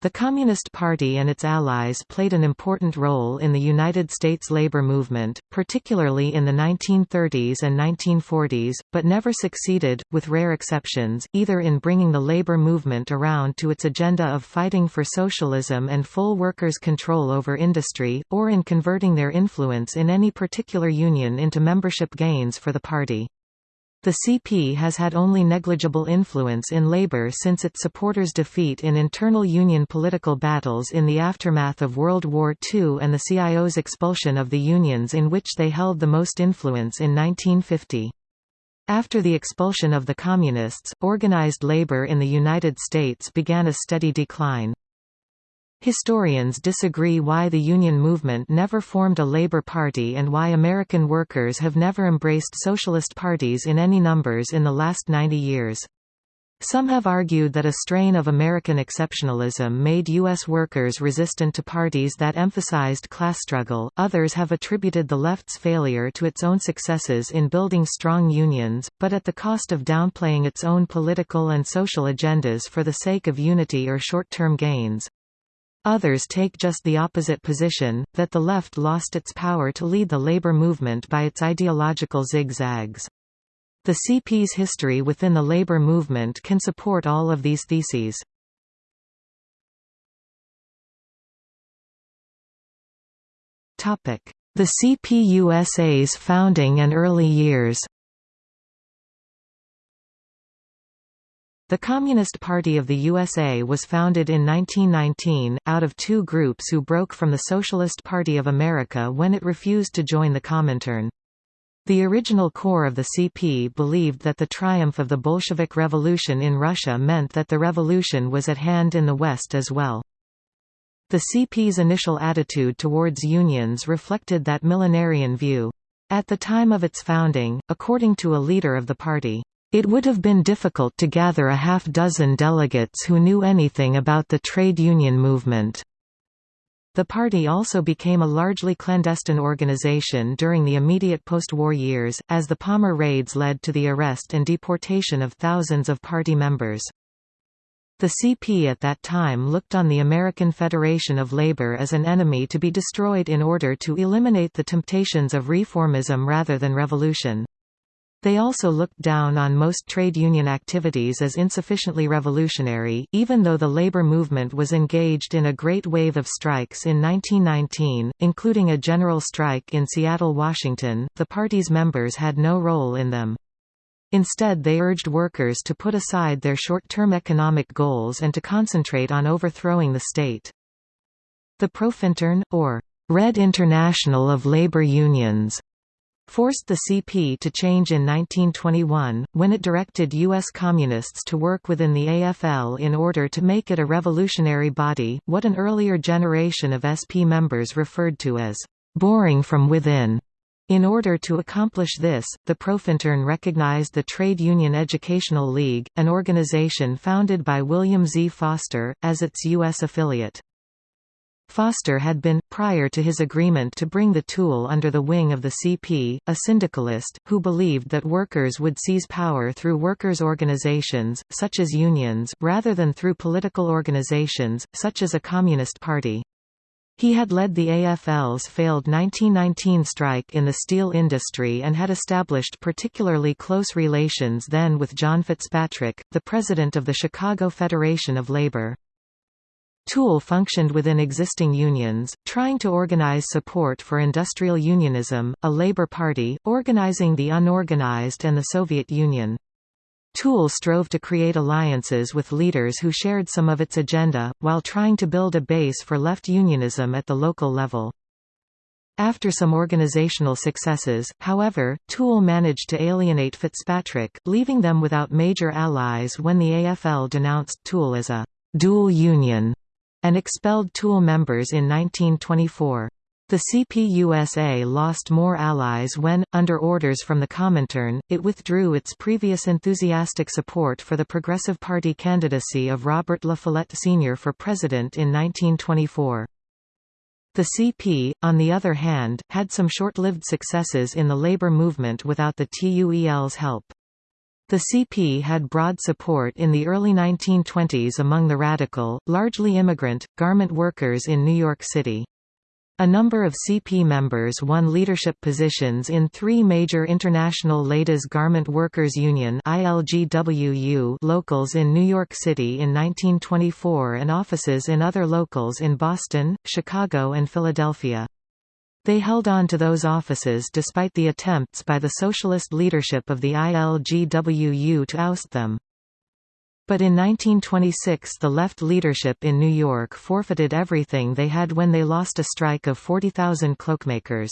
The Communist Party and its allies played an important role in the United States labor movement, particularly in the 1930s and 1940s, but never succeeded, with rare exceptions, either in bringing the labor movement around to its agenda of fighting for socialism and full workers' control over industry, or in converting their influence in any particular union into membership gains for the party. The CP has had only negligible influence in labor since its supporters' defeat in internal union political battles in the aftermath of World War II and the CIO's expulsion of the unions in which they held the most influence in 1950. After the expulsion of the Communists, organized labor in the United States began a steady decline. Historians disagree why the Union movement never formed a labor party and why American workers have never embraced socialist parties in any numbers in the last 90 years. Some have argued that a strain of American exceptionalism made U.S. workers resistant to parties that emphasized class struggle, others have attributed the left's failure to its own successes in building strong unions, but at the cost of downplaying its own political and social agendas for the sake of unity or short-term gains. Others take just the opposite position, that the left lost its power to lead the labor movement by its ideological zigzags. The CP's history within the labor movement can support all of these theses. The CPUSA's founding and early years The Communist Party of the USA was founded in 1919, out of two groups who broke from the Socialist Party of America when it refused to join the Comintern. The original core of the CP believed that the triumph of the Bolshevik Revolution in Russia meant that the revolution was at hand in the West as well. The CP's initial attitude towards unions reflected that millenarian view. At the time of its founding, according to a leader of the party, it would have been difficult to gather a half-dozen delegates who knew anything about the trade union movement. The party also became a largely clandestine organization during the immediate post-war years, as the Palmer raids led to the arrest and deportation of thousands of party members. The CP at that time looked on the American Federation of Labor as an enemy to be destroyed in order to eliminate the temptations of reformism rather than revolution. They also looked down on most trade union activities as insufficiently revolutionary, even though the labor movement was engaged in a great wave of strikes in 1919, including a general strike in Seattle, Washington. The party's members had no role in them. Instead they urged workers to put aside their short-term economic goals and to concentrate on overthrowing the state. The Profintern, or Red International of Labor Unions, forced the CP to change in 1921, when it directed U.S. Communists to work within the AFL in order to make it a revolutionary body, what an earlier generation of SP members referred to as «boring from within». In order to accomplish this, the Profintern recognized the Trade Union Educational League, an organization founded by William Z. Foster, as its U.S. affiliate. Foster had been, prior to his agreement to bring the TUEL under the wing of the CP, a syndicalist, who believed that workers would seize power through workers' organizations, such as unions, rather than through political organizations, such as a communist party. He had led the AFL's failed 1919 strike in the steel industry and had established particularly close relations then with John Fitzpatrick, the president of the Chicago Federation of Labor. TUEL functioned within existing unions, trying to organize support for industrial unionism, a labor party, organizing the unorganized and the Soviet Union. TUEL strove to create alliances with leaders who shared some of its agenda, while trying to build a base for left unionism at the local level. After some organizational successes, however, TUEL managed to alienate Fitzpatrick, leaving them without major allies when the AFL denounced TUEL as a «dual union» and expelled TUEL members in 1924. The CPUSA lost more allies when, under orders from the Comintern, it withdrew its previous enthusiastic support for the Progressive Party candidacy of Robert La Follette Sr. for president in 1924. The CP, on the other hand, had some short-lived successes in the labor movement without the TUEL's help. The CP had broad support in the early 1920s among the radical, largely immigrant, garment workers in New York City. A number of CP members won leadership positions in three major international Ladies Garment Workers Union ILGWU locals in New York City in 1924 and offices in other locals in Boston, Chicago and Philadelphia. They held on to those offices despite the attempts by the socialist leadership of the ILGWU to oust them. But in 1926 the left leadership in New York forfeited everything they had when they lost a strike of 40,000 cloakmakers.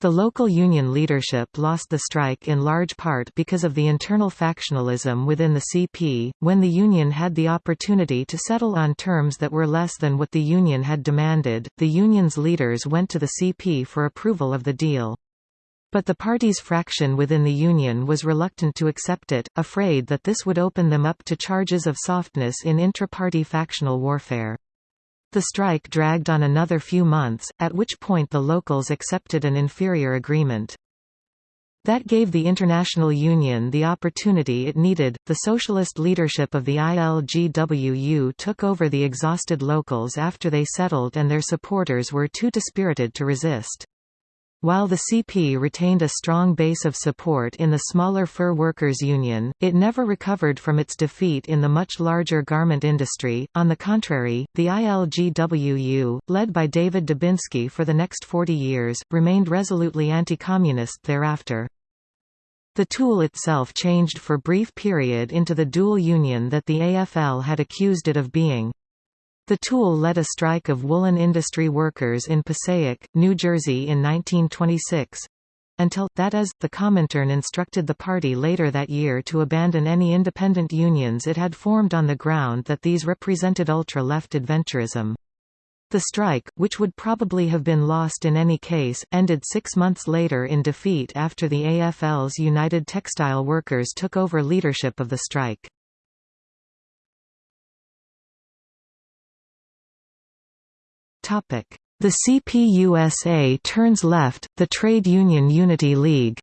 The local union leadership lost the strike in large part because of the internal factionalism within the CP. When the union had the opportunity to settle on terms that were less than what the union had demanded, the union's leaders went to the CP for approval of the deal. But the party's fraction within the Union was reluctant to accept it, afraid that this would open them up to charges of softness in intra-party factional warfare. The strike dragged on another few months, at which point the locals accepted an inferior agreement. That gave the International Union the opportunity it needed. The socialist leadership of the ILGWU took over the exhausted locals after they settled and their supporters were too dispirited to resist. While the CP retained a strong base of support in the smaller fur workers' union, it never recovered from its defeat in the much larger garment industry. On the contrary, the ILGWU, led by David Dubinsky for the next 40 years, remained resolutely anti-communist thereafter. The TUEL itself changed for brief period into the dual union that the AFL had accused it of being. The TUEL led a strike of woolen industry workers in Passaic, New Jersey in 1926 until, that is, the Comintern instructed the party later that year to abandon any independent unions it had formed on the ground that these represented ultra-left adventurism. The strike, which would probably have been lost in any case, ended six months later in defeat after the AFL's United Textile Workers took over leadership of the strike. The CPUSA turns left, the Trade Union Unity League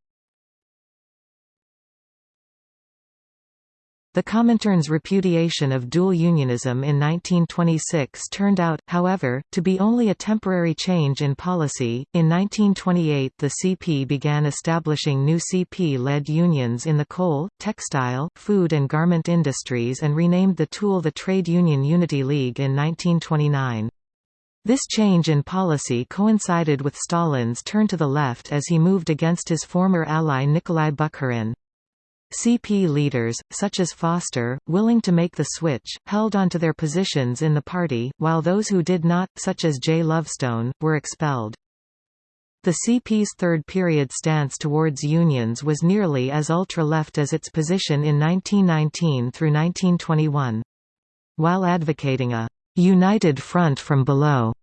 The Comintern's repudiation of dual unionism in 1926 turned out, however, to be only a temporary change in policy. In 1928, the CP began establishing new CP led unions in the coal, textile, food, and garment industries and renamed the TUEL the Trade Union Unity League in 1929. This change in policy coincided with Stalin's turn to the left as he moved against his former ally Nikolai Bukharin. CP leaders, such as Foster, willing to make the switch, held onto their positions in the party, while those who did not, such as J. Lovestone, were expelled. The CP's third period stance towards unions was nearly as ultra-left as its position in 1919 through 1921. While advocating a united front from below.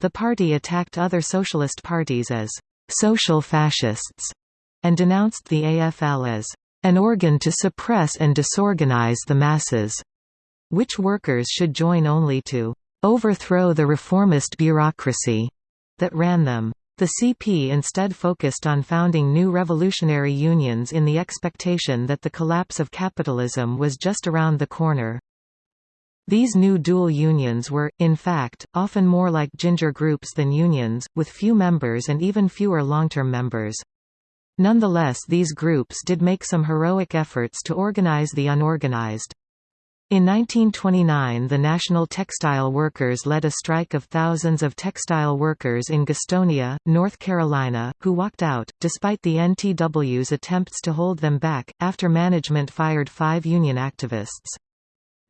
The party attacked other socialist parties as social fascists and denounced the AFL as an organ to suppress and disorganize the masses, which workers should join only to overthrow the reformist bureaucracy that ran them. The CP instead focused on founding new revolutionary unions in the expectation that the collapse of capitalism was just around the corner. These new dual unions were, in fact, often more like ginger groups than unions, with few members and even fewer long-term members. Nonetheless these groups did make some heroic efforts to organize the unorganized. In 1929 the National Textile Workers led a strike of thousands of textile workers in Gastonia, North Carolina, who walked out, despite the NTW's attempts to hold them back, after management fired five union activists.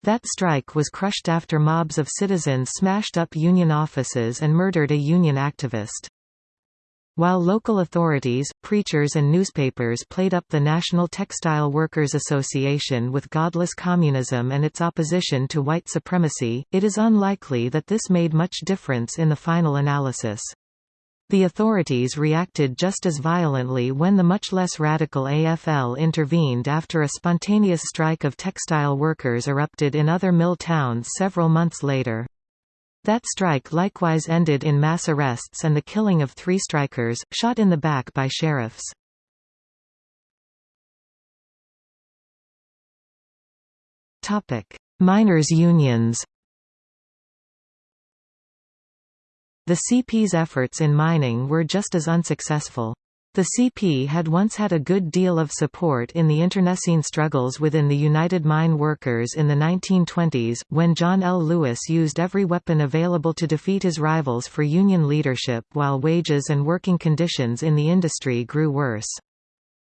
That strike was crushed after mobs of citizens smashed up union offices and murdered a union activist. While local authorities, preachers and newspapers played up the National Textile Workers Association with godless communism and its opposition to white supremacy, it is unlikely that this made much difference in the final analysis. The authorities reacted just as violently when the much less radical AFL intervened after a spontaneous strike of textile workers erupted in other mill towns several months later. That strike likewise ended in mass arrests and the killing of three strikers, shot in the back by sheriffs. Miners' unions The CP's efforts in mining were just as unsuccessful. The CP had once had a good deal of support in the internecine struggles within the United Mine Workers in the 1920s, when John L. Lewis used every weapon available to defeat his rivals for union leadership while wages and working conditions in the industry grew worse.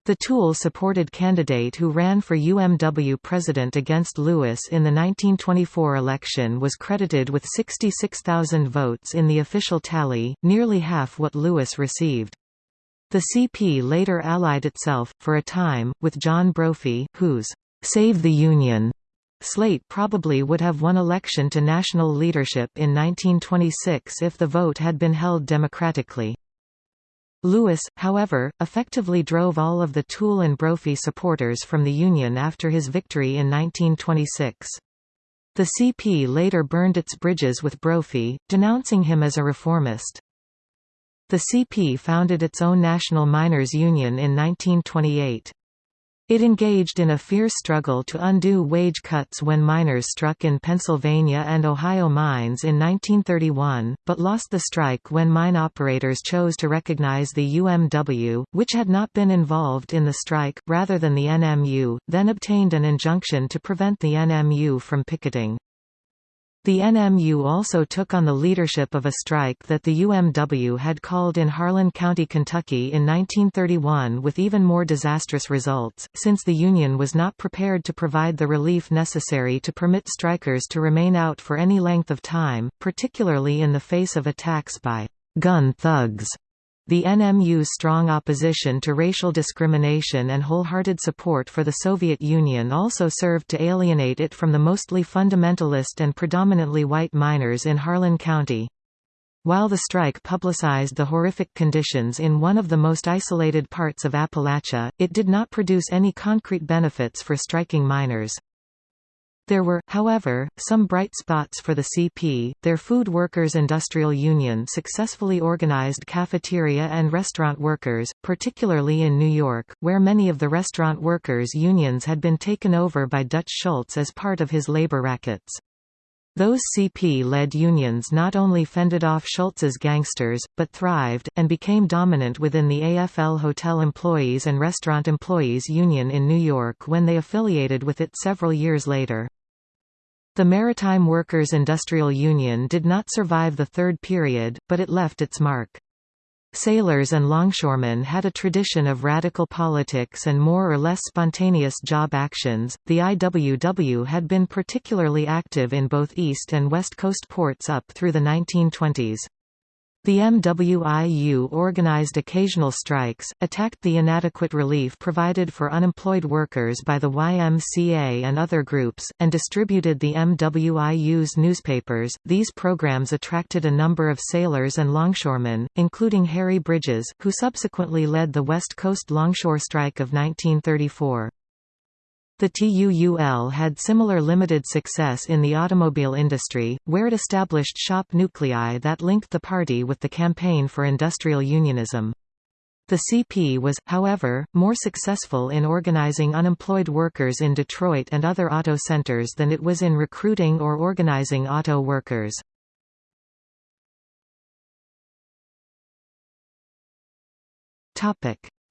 The TUEL-supported candidate who ran for UMW president against Lewis in the 1924 election was credited with 66,000 votes in the official tally, nearly half what Lewis received. The CP later allied itself, for a time, with John Brophy, whose «Save the Union» slate probably would have won election to national leadership in 1926 if the vote had been held democratically. Lewis, however, effectively drove all of the TUEL and Brophy supporters from the Union after his victory in 1926. The CP later burned its bridges with Brophy, denouncing him as a reformist. The CP founded its own National Miners Union in 1928. It engaged in a fierce struggle to undo wage cuts when miners struck in Pennsylvania and Ohio mines in 1931, but lost the strike when mine operators chose to recognize the UMW, which had not been involved in the strike, rather than the NMU, then obtained an injunction to prevent the NMU from picketing. The NMU also took on the leadership of a strike that the UMW had called in Harlan County, Kentucky in 1931 with even more disastrous results, since the Union was not prepared to provide the relief necessary to permit strikers to remain out for any length of time, particularly in the face of attacks by gun thugs. The NMU's strong opposition to racial discrimination and wholehearted support for the Soviet Union also served to alienate it from the mostly fundamentalist and predominantly white miners in Harlan County. While the strike publicized the horrific conditions in one of the most isolated parts of Appalachia, it did not produce any concrete benefits for striking miners. There were, however, some bright spots for the CP. Their Food Workers Industrial Union successfully organized cafeteria and restaurant workers, particularly in New York, where many of the restaurant workers' unions had been taken over by Dutch Schultz as part of his labor rackets. Those CP-led unions not only fended off Schultz's gangsters, but thrived, and became dominant within the AFL Hotel Employees and Restaurant Employees Union in New York when they affiliated with it several years later. The Maritime Workers Industrial Union did not survive the third period, but it left its mark. Sailors and longshoremen had a tradition of radical politics and more or less spontaneous job actions. The IWW had been particularly active in both East and West Coast ports up through the 1920s. The MWIU organized occasional strikes, attacked the inadequate relief provided for unemployed workers by the YMCA and other groups, and distributed the MWIU's newspapers. These programs attracted a number of sailors and longshoremen, including Harry Bridges, who subsequently led the West Coast Longshore Strike of 1934. The TUUL had similar limited success in the automobile industry, where it established shop nuclei that linked the party with the campaign for industrial unionism. The CP was, however, more successful in organizing unemployed workers in Detroit and other auto centers than it was in recruiting or organizing auto workers.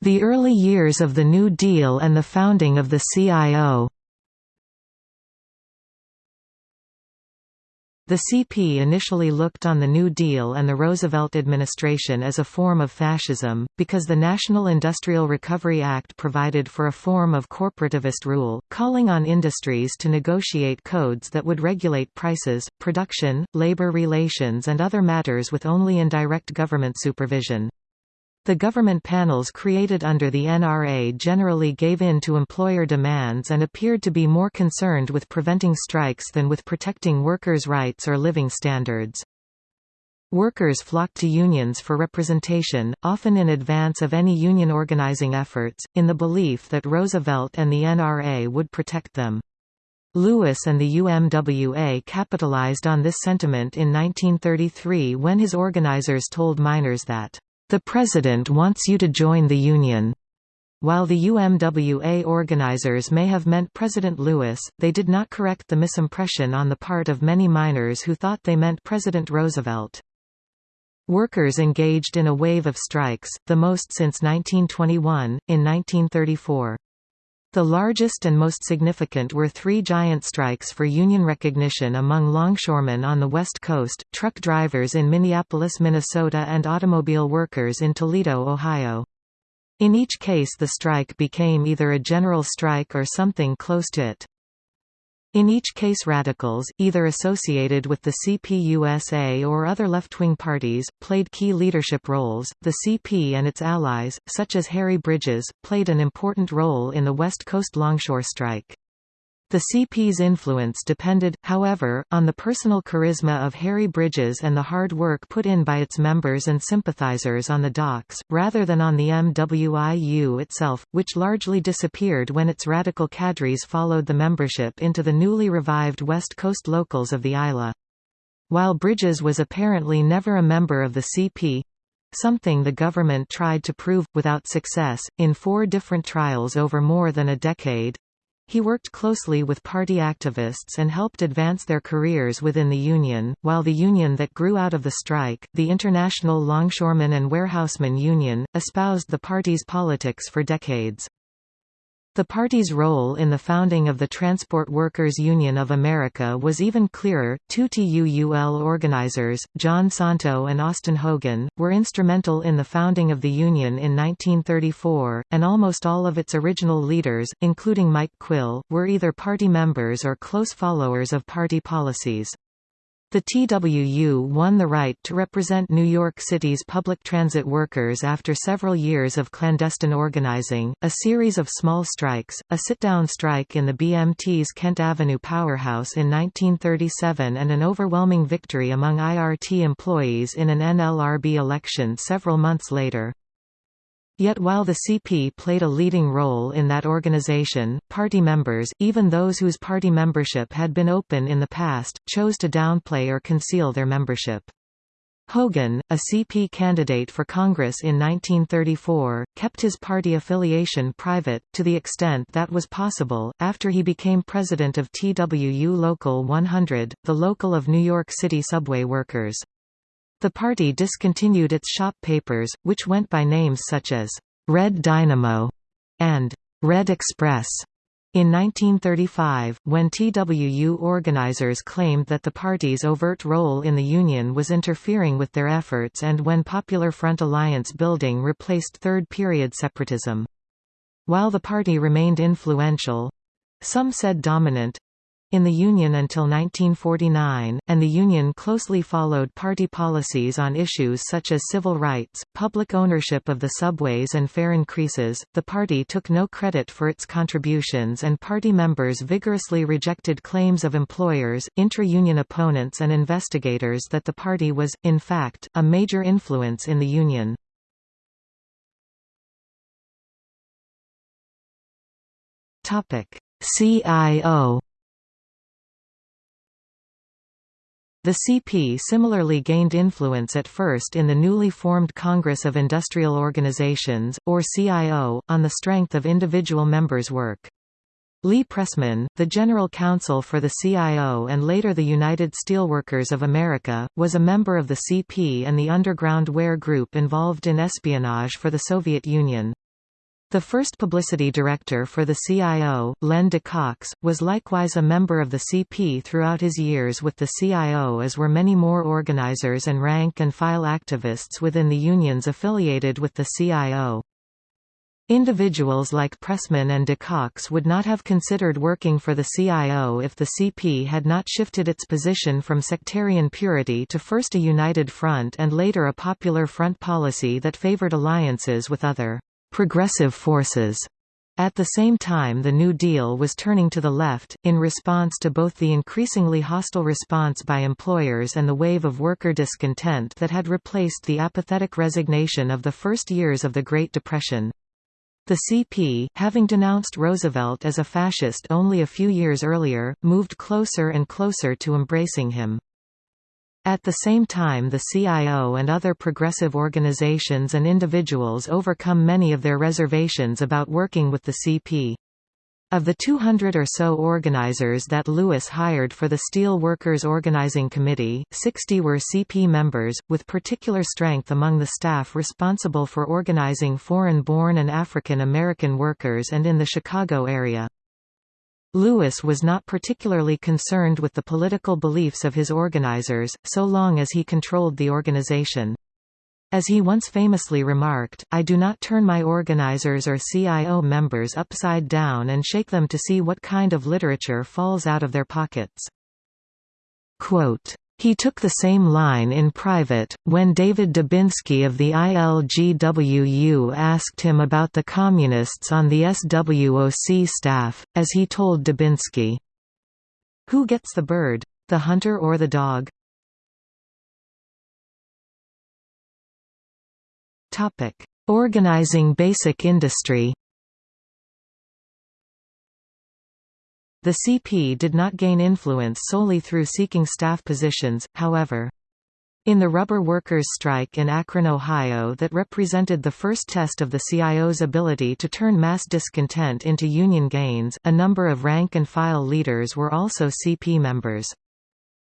The early years of the New Deal and the founding of the CIO The CP initially looked on the New Deal and the Roosevelt administration as a form of fascism, because the National Industrial Recovery Act provided for a form of corporativist rule, calling on industries to negotiate codes that would regulate prices, production, labor relations and other matters with only indirect government supervision. The government panels created under the NRA generally gave in to employer demands and appeared to be more concerned with preventing strikes than with protecting workers' rights or living standards. Workers flocked to unions for representation, often in advance of any union organizing efforts, in the belief that Roosevelt and the NRA would protect them. Lewis and the UMWA capitalized on this sentiment in 1933 when his organizers told miners that the President wants you to join the Union. While the UMWA organizers may have meant President Lewis, they did not correct the misimpression on the part of many miners who thought they meant President Roosevelt. Workers engaged in a wave of strikes, the most since 1921, in 1934. The largest and most significant were three giant strikes for union recognition among longshoremen on the West Coast, truck drivers in Minneapolis, Minnesota and automobile workers in Toledo, Ohio. In each case the strike became either a general strike or something close to it. In each case radicals, either associated with the CPUSA or other left-wing parties, played key leadership roles. The CP and its allies, such as Harry Bridges, played an important role in the West Coast longshore strike. The CP's influence depended, however, on the personal charisma of Harry Bridges and the hard work put in by its members and sympathizers on the docks, rather than on the MWIU itself, which largely disappeared when its radical cadres followed the membership into the newly revived West Coast locals of the ILA. While Bridges was apparently never a member of the CP, something the government tried to prove, without success, in four different trials over more than a decade, he worked closely with party activists and helped advance their careers within the union, while the union that grew out of the strike, the International Longshoremen and Warehousemen Union, espoused the party's politics for decades. The party's role in the founding of the Transport Workers Union of America was even clearer. Two TUUL organizers, John Santo and Austin Hogan, were instrumental in the founding of the union in 1934, and almost all of its original leaders, including Mike Quill, were either party members or close followers of party policies. The TWU won the right to represent New York City's public transit workers after several years of clandestine organizing, a series of small strikes, a sit-down strike in the BMT's Kent Avenue powerhouse in 1937 and an overwhelming victory among IRT employees in an NLRB election several months later. Yet while the CP played a leading role in that organization, party members, even those whose party membership had been open in the past, chose to downplay or conceal their membership. Hogan, a CP candidate for Congress in 1934, kept his party affiliation private, to the extent that was possible, after he became president of TWU Local 100, the local of New York City subway workers. The party discontinued its shop papers, which went by names such as Red Dynamo and Red Express. In 1935, when TWU organizers claimed that the party's overt role in the Union was interfering with their efforts and when Popular Front alliance building replaced third-period separatism. While the party remained influential—some said dominant, in the Union until 1949, and the Union closely followed party policies on issues such as civil rights, public ownership of the subways and fare increases. The party took no credit for its contributions and party members vigorously rejected claims of employers, intra-union opponents and investigators that the party was, in fact, a major influence in the Union. CIO The CP similarly gained influence at first in the newly formed Congress of Industrial Organizations, or CIO, on the strength of individual members' work. Lee Pressman, the general counsel for the CIO and later the United Steelworkers of America, was a member of the CP and the Underground Ware Group involved in espionage for the Soviet Union. The first publicity director for the CIO, Len De Caux, was likewise a member of the CP throughout his years with the CIO as were many more organizers and rank-and-file activists within the unions affiliated with the CIO. Individuals like Pressman and De Caux would not have considered working for the CIO if the CP had not shifted its position from sectarian purity to first a united front and later a popular front policy that favored alliances with other progressive forces. At the same time the New Deal was turning to the left, in response to both the increasingly hostile response by employers and the wave of worker discontent that had replaced the apathetic resignation of the first years of the Great Depression. The CP, having denounced Roosevelt as a fascist only a few years earlier, moved closer and closer to embracing him. At the same time the CIO and other progressive organizations and individuals overcome many of their reservations about working with the CP. Of the 200 or so organizers that Lewis hired for the Steel Workers Organizing Committee, 60 were CP members, with particular strength among the staff responsible for organizing foreign-born and African American workers and in the Chicago area. Lewis was not particularly concerned with the political beliefs of his organizers, so long as he controlled the organization. As he once famously remarked, I do not turn my organizers or CIO members upside down and shake them to see what kind of literature falls out of their pockets. Quote, he took the same line in private, when David Dubinsky of the ILGWU asked him about the Communists on the SWOC staff, as he told Dubinsky, Who gets the bird? The hunter or the dog? Organizing basic industry. The CP did not gain influence solely through seeking staff positions, however. In the rubber workers' strike in Akron, Ohio that represented the first test of the CIO's ability to turn mass discontent into union gains, a number of rank-and-file leaders were also CP members.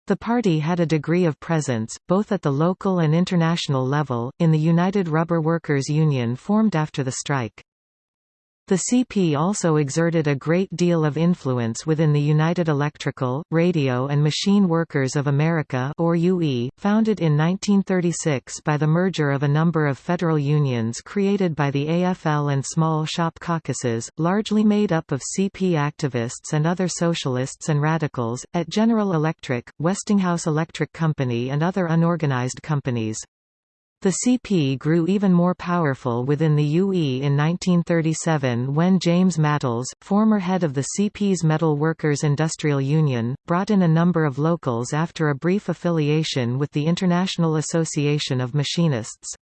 The party had a degree of presence, both at the local and international level, in the United Rubber Workers Union formed after the strike. The CP also exerted a great deal of influence within the United Electrical, Radio and Machine Workers of America or UE, founded in 1936 by the merger of a number of federal unions created by the AFL and small shop caucuses, largely made up of CP activists and other socialists and radicals, at General Electric, Westinghouse Electric Company and other unorganized companies. The CP grew even more powerful within the UE in 1937 when James Matles, former head of the CP's Metal Workers Industrial Union, brought in a number of locals after a brief affiliation with the International Association of Machinists.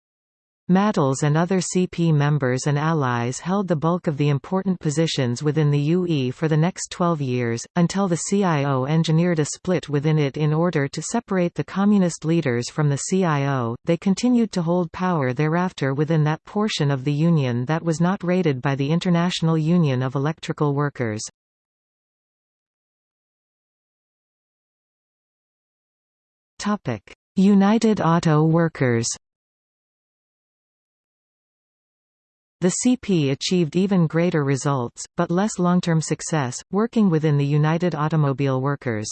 Matles and other CP members and allies held the bulk of the important positions within the UE for the next 12 years, until the CIO engineered a split within it in order to separate the communist leaders from the CIO. They continued to hold power thereafter within that portion of the union that was not rated by the International Union of Electrical Workers. United Auto Workers The CP achieved even greater results, but less long-term success, working within the United Automobile Workers.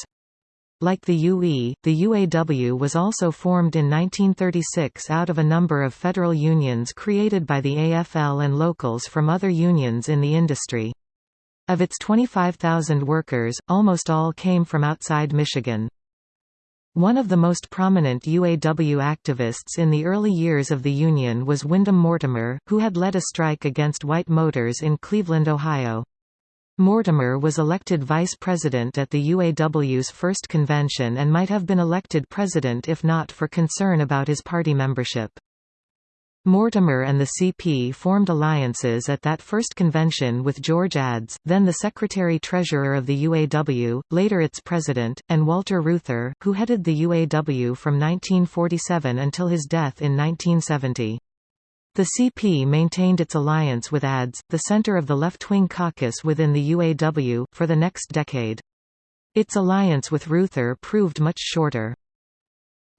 Like the UE, the UAW was also formed in 1936 out of a number of federal unions created by the AFL and locals from other unions in the industry. Of its 25,000 workers, almost all came from outside Michigan. One of the most prominent UAW activists in the early years of the Union was Wyndham Mortimer, who had led a strike against White Motors in Cleveland, Ohio. Mortimer was elected vice president at the UAW's first convention and might have been elected president if not for concern about his party membership. Mortimer and the CP formed alliances at that first convention with George Addes, then the secretary-treasurer of the UAW, later its president, and Walter Reuther, who headed the UAW from 1947 until his death in 1970. The CP maintained its alliance with Addes, the center of the left-wing caucus within the UAW, for the next decade. Its alliance with Reuther proved much shorter.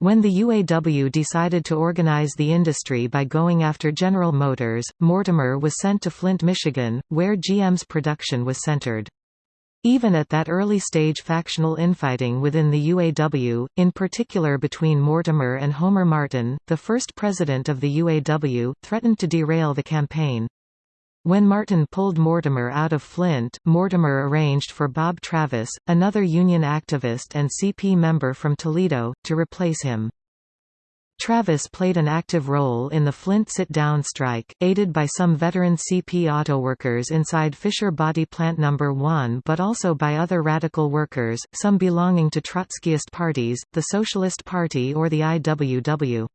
When the UAW decided to organize the industry by going after General Motors, Mortimer was sent to Flint, Michigan, where GM's production was centered. Even at that early stage factional infighting within the UAW, in particular between Mortimer and Homer Martin, the first president of the UAW, threatened to derail the campaign. When Martin pulled Mortimer out of Flint, Mortimer arranged for Bob Travis, another union activist and CP member from Toledo, to replace him. Travis played an active role in the Flint sit-down strike, aided by some veteran CP autoworkers inside Fisher Body Plant No. 1 but also by other radical workers, some belonging to Trotskyist parties, the Socialist Party or the IWW.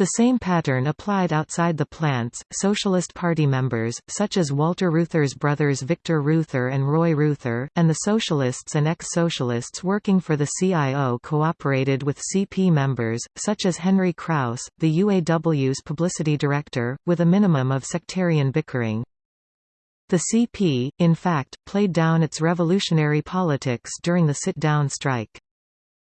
The same pattern applied outside the plants. Socialist Party members, such as Walter Reuther's brothers Victor Reuther and Roy Reuther, and the socialists and ex-socialists working for the CIO cooperated with CP members, such as Henry Kraus, the UAW's publicity director, with a minimum of sectarian bickering. The CP, in fact, played down its revolutionary politics during the sit-down strike.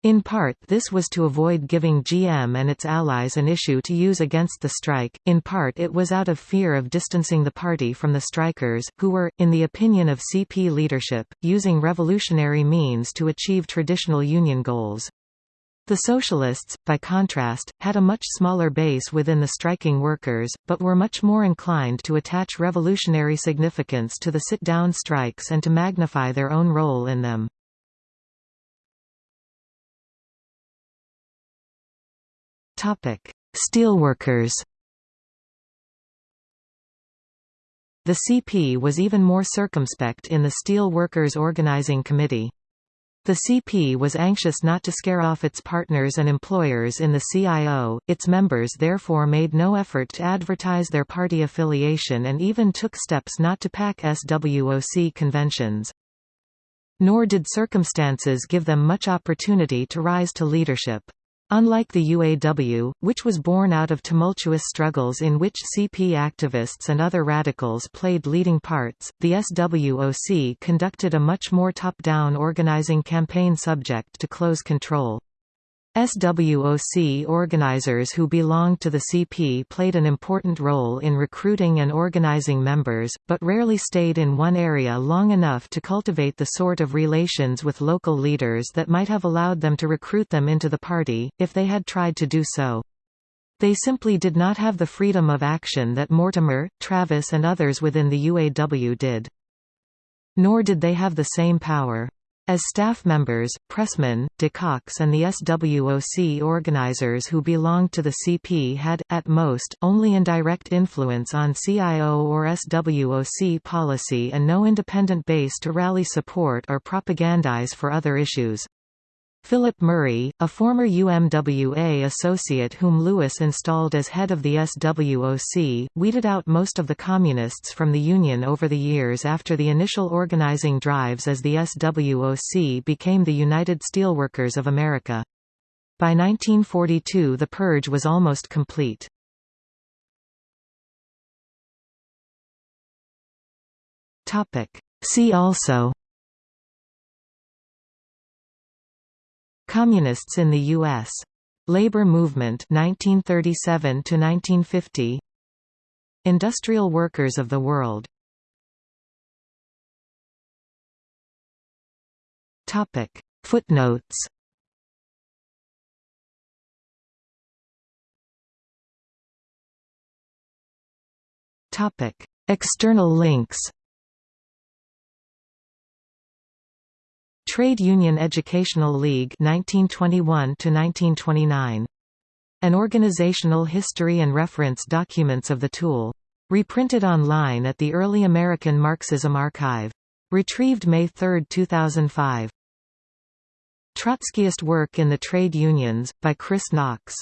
In part this was to avoid giving GM and its allies an issue to use against the strike, in part it was out of fear of distancing the party from the strikers, who were, in the opinion of CP leadership, using revolutionary means to achieve traditional union goals. The Socialists, by contrast, had a much smaller base within the striking workers, but were much more inclined to attach revolutionary significance to the sit-down strikes and to magnify their own role in them. Steelworkers The CP was even more circumspect in the Steel Workers Organizing Committee. The CP was anxious not to scare off its partners and employers in the CIO, its members therefore made no effort to advertise their party affiliation and even took steps not to pack SWOC conventions. Nor did circumstances give them much opportunity to rise to leadership. Unlike the UAW, which was born out of tumultuous struggles in which CP activists and other radicals played leading parts, the SWOC conducted a much more top-down organizing campaign subject to close control. SWOC organizers who belonged to the CP played an important role in recruiting and organizing members, but rarely stayed in one area long enough to cultivate the sort of relations with local leaders that might have allowed them to recruit them into the party, if they had tried to do so. They simply did not have the freedom of action that Mortimer, Travis and others within the UAW did. Nor did they have the same power. As staff members, Pressman, DeCox and the SWOC organizers who belonged to the CP had, at most, only indirect influence on CIO or SWOC policy and no independent base to rally support or propagandize for other issues. Philip Murray, a former UMWA associate whom Lewis installed as head of the SWOC, weeded out most of the Communists from the Union over the years after the initial organizing drives as the SWOC became the United Steelworkers of America. By 1942 the purge was almost complete. See also Communists in the U.S. Labor movement 1937 to 1950 Industrial workers of the world. Topic. Footnotes. Topic. External links Trade Union Educational League 1921 to 1929 an organizational history and reference documents of the TUEL. Reprinted online at the Early American Marxism Archive. Retrieved May 3, 2005. Trotskyist Work in the Trade Unions, by Chris Knox